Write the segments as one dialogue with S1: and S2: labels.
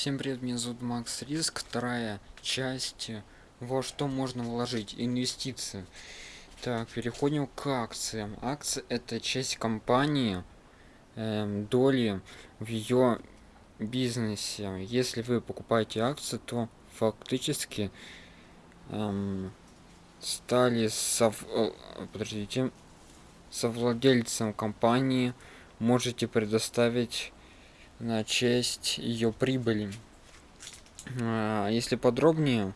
S1: Всем привет, меня зовут Макс Риск, вторая часть, во что можно вложить, инвестиции. Так, переходим к акциям. Акции это часть компании, эм, доли в ее бизнесе. Если вы покупаете акции, то фактически эм, стали сов... подождите, совладельцем компании, можете предоставить на честь ее прибыли. А, если подробнее,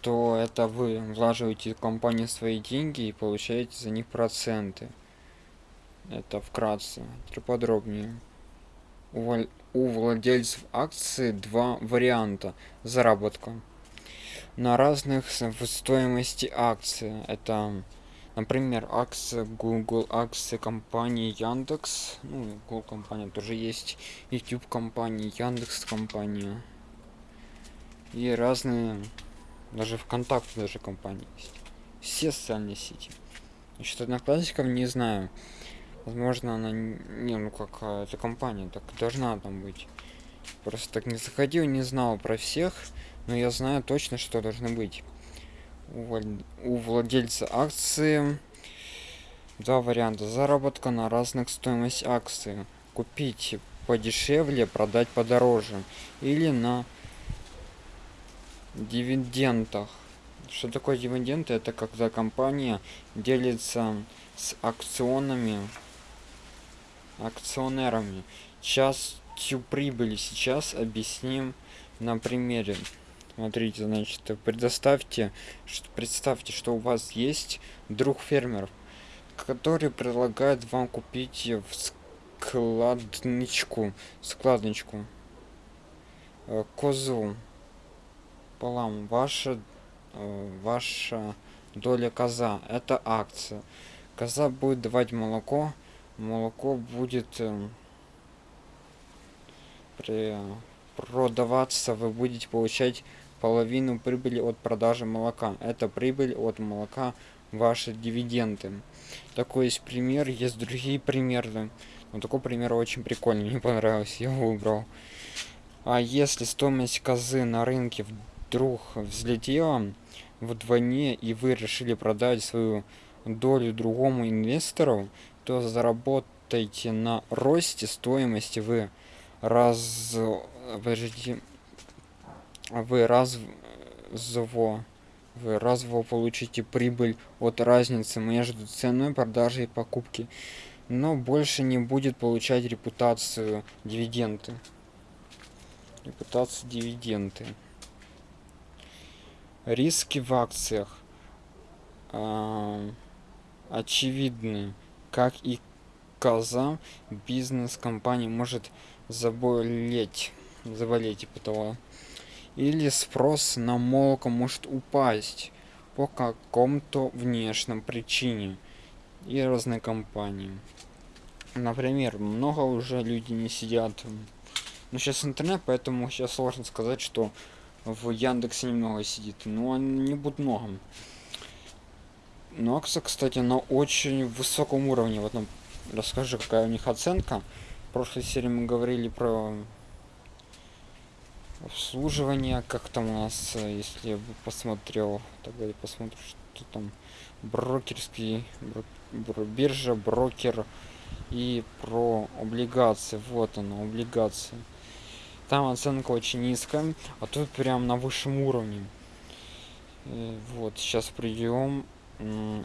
S1: то это вы влаживаете в компанию свои деньги и получаете за них проценты. Это вкратце. Теперь подробнее. У, владельцев акций два варианта заработка. На разных в стоимости акции. Это Например, акция Google, акции компании Яндекс. Ну, Google компания тоже есть. YouTube компания, Яндекс компания. И разные, даже ВКонтакте даже компании есть. Все социальные сети. Насчет одноклассников не знаю. Возможно, она не, ну какая это компания, так должна там быть. Просто так не заходил, не знал про всех, но я знаю точно, что должно быть у владельца акции. Два варианта. Заработка на разных стоимость акции. Купить подешевле продать подороже. Или на дивидендах. Что такое дивиденды? Это когда компания делится с акционами акционерами. Частью прибыли. Сейчас объясним на примере Смотрите, значит, предоставьте, представьте, что у вас есть друг фермер, который предлагает вам купить в складничку, складничку, э, козу, полам, ваша, э, ваша доля коза, это акция. Коза будет давать молоко, молоко будет э, продаваться, вы будете получать половину прибыли от продажи молока. Это прибыль от молока, ваши дивиденды. Такой есть пример, есть другие примеры. Но такой пример очень прикольный, мне понравился, я выбрал. А если стоимость козы на рынке вдруг взлетела вдвойне, и вы решили продать свою долю другому инвестору, то заработайте на росте стоимости вы раз... Подождите, вы разво вы разво получите прибыль от разницы между ценой продажи и покупки но больше не будет получать репутацию дивиденды. Репутацию дивиденды. Риски в акциях э, очевидны как и коза бизнес компания может заболеть заболеть типа того или спрос на молоко может упасть по какому-то внешним причине и разные компании. Например, много уже люди не сидят. Ну, сейчас интернет, поэтому сейчас сложно сказать, что в Яндексе немного сидит. Но не будет много. Но акция, кстати, на очень высоком уровне. Вот нам расскажи, какая у них оценка. В прошлой серии мы говорили про обслуживание как там у нас э, если я бы посмотрел тогда я посмотрю что там брокерский бро, бро, биржа брокер и про облигации. Вот она облигации. Там оценка очень низкая а тут прям на высшем уровне. И э, вот сейчас придем.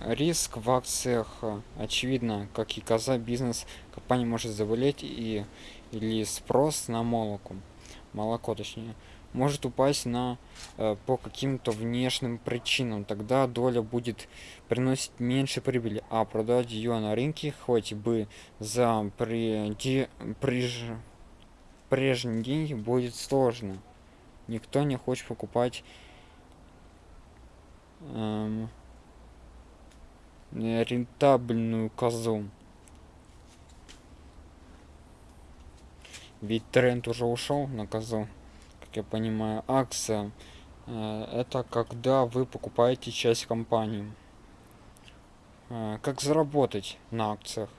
S1: Риск в акциях э, очевидно как и коза бизнес компания может заболеть и или спрос на молоко молоко точнее может упасть на э, по каким-то внешним причинам. Тогда доля будет приносить меньше прибыли а продать ее на рынке хоть бы за при, приж, прежние деньги будет сложно. Никто не хочет покупать эм, рентабельную козу ведь тренд уже ушел на козу как я понимаю. Акция э, это когда вы покупаете часть компании. Как заработать на акциях?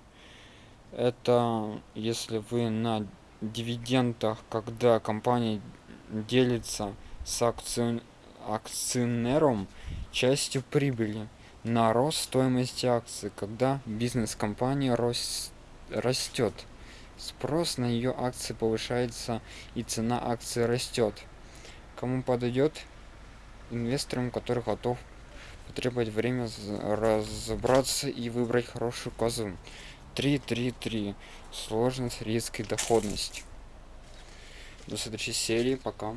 S1: Это если вы на дивидендах, когда компания делится с акцион... акционером частью прибыли на рост стоимости акций, когда бизнес компании растет. Спрос на ее акции повышается и цена акции растет. Кому подойдет? Инвесторам, который готов потребовать время разобраться и выбрать хорошую козу. 3-3-3. Сложность, риск и доходность. До следующей серии. Пока.